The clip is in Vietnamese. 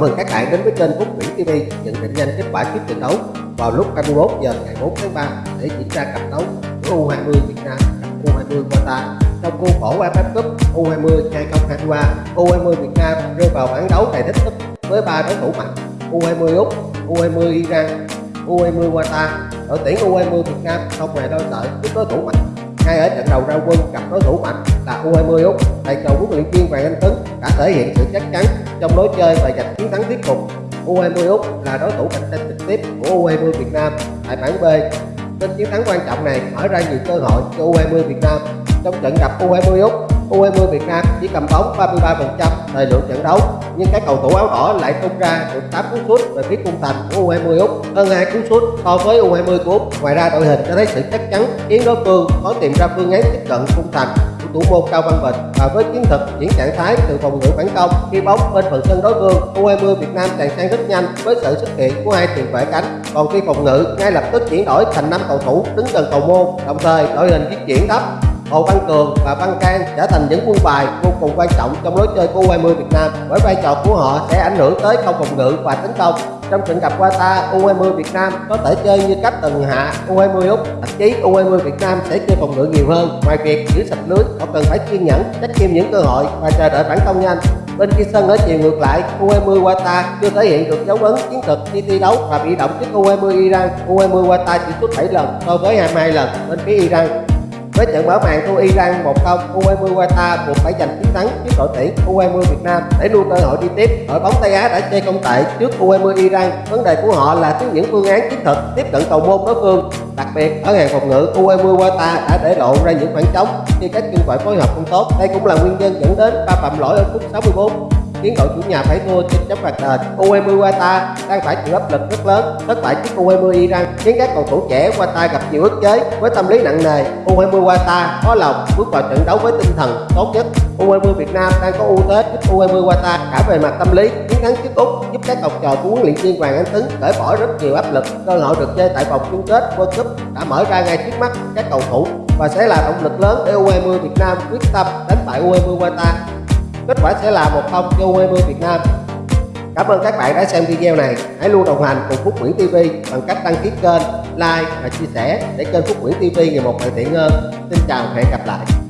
Mừng các bạn đến với kênh Phúc Nguyễn TV nhận định nhanh kết quả trước trận đấu vào lúc 21 giờ ngày 4 tháng 3 để diễn ra cặp đấu của U20 Việt Nam gặp U20 Qatar trong khuôn khổ AFF Cup U20 2023. U20 Việt Nam rơi vào bảng đấu đầy thích thức với ba đối thủ mạnh U20 Úc, U20 Iran, U20 Qatar. Đội tuyển U20 Việt Nam không hề đôi lợi với đối thủ mạnh ngay ở trận đầu ra quân, gặp đối thủ mạnh là U20 Úc. Thầy trò huấn luyện viên Hoàng Anh Tuấn đã thể hiện sự chắc chắn trong lối chơi và giành chiến thắng thuyết phục U20 Úc là đối thủ cạnh tranh trực tiếp của U20 Việt Nam tại bảng B. Nên chiến thắng quan trọng này mở ra nhiều cơ hội cho U20 Việt Nam. Trong trận gặp U20 Úc U20 Việt Nam chỉ cầm bóng 33% thời lượng trận đấu nhưng các cầu thủ áo đỏ lại tung ra được 8 cú sút về phía cung thành của U20 Úc. Hơn hai cú sút so với U20 của Úc. Ngoài ra, đội hình cho thấy sự chắc chắn khiến đối phương có tìm ra phương án tiếp cận cung thành của thủ môn Cao Văn Bình. Và với chiến thuật chuyển trạng thái từ phòng ngự phản công, khi bóng bên phần sân đối phương U20 Việt Nam tràn sang rất nhanh với sự xuất hiện của hai tiền vệ cánh. Còn khi phòng ngự ngay lập tức chuyển đổi thành năm cầu thủ đứng gần cầu môn, đồng thời đội hình di chuyển thấp. Hồ Văn Cường và Văn Can trở thành những quân bài vô cùng quan trọng trong lối chơi của U20 Việt Nam với vai trò của họ sẽ ảnh hưởng tới không phòng ngự và tấn công. Trong trận gặp Qatar U20 Việt Nam có thể chơi như cách từng hạ U20 Úc, thậm chí U20 Việt Nam sẽ chơi phòng ngự nhiều hơn. Ngoài việc giữ sạch lưới, họ cần phải kiên nhẫn, trách kim những cơ hội và chờ đợi phản công nhanh. Bên kia sân ở chiều ngược lại U20 Qatar chưa thể hiện được dấu ấn chiến thuật khi thi đấu và bị động trước U20 Iran. U20 Qatar chỉ xuất 7 lần so với 22 lần bên phía Iran với trận mở màn thua Iran 1-0, U20 Qatar buộc phải giành chiến thắng trước đội tuyển U20 Việt Nam để luôn cơ hội đi tiếp. Đội bóng Tây Á đã chơi công tệ trước U20 Iran. Vấn đề của họ là thiếu những phương án chiến thuật tiếp cận cầu môn đối phương. Đặc biệt ở hàng phòng ngự, U20 Qatar đã để lộ ra những khoảng trống khi các chân phải phối hợp không tốt. Đây cũng là nguyên nhân dẫn đến ba phạm lỗi ở phút 64 khiến đội chủ nhà phải thua trên chấm phạt đền. U20 Qatar đang phải chịu áp lực rất lớn, thất bại trước U20 Iran khiến các cầu thủ trẻ Qatar gặp nhiều ức chế với tâm lý nặng nề. U20 Qatar có lòng bước vào trận đấu với tinh thần tốt nhất. U20 Việt Nam đang có ưu thế trước U20 Qatar cả về mặt tâm lý, chiến thắng trước Úc giúp các học trò của huấn luyện viên Hoàng Anh Tuấn cởi bỏ rất nhiều áp lực. Cơ hội được chơi tại vòng chung kết World Cup đã mở ra ngay trước mắt các cầu thủ và sẽ là động lực lớn để U20 Việt Nam quyết tâm đánh bại U20 Qatar kết quả sẽ là một không cho U20 Việt Nam Cảm ơn các bạn đã xem video này. Hãy luôn đồng hành cùng Phúc Nguyễn TV bằng cách đăng ký kênh, like và chia sẻ để kênh Phúc Nguyễn TV ngày một hoàn thiện hơn. Xin chào và hẹn gặp lại.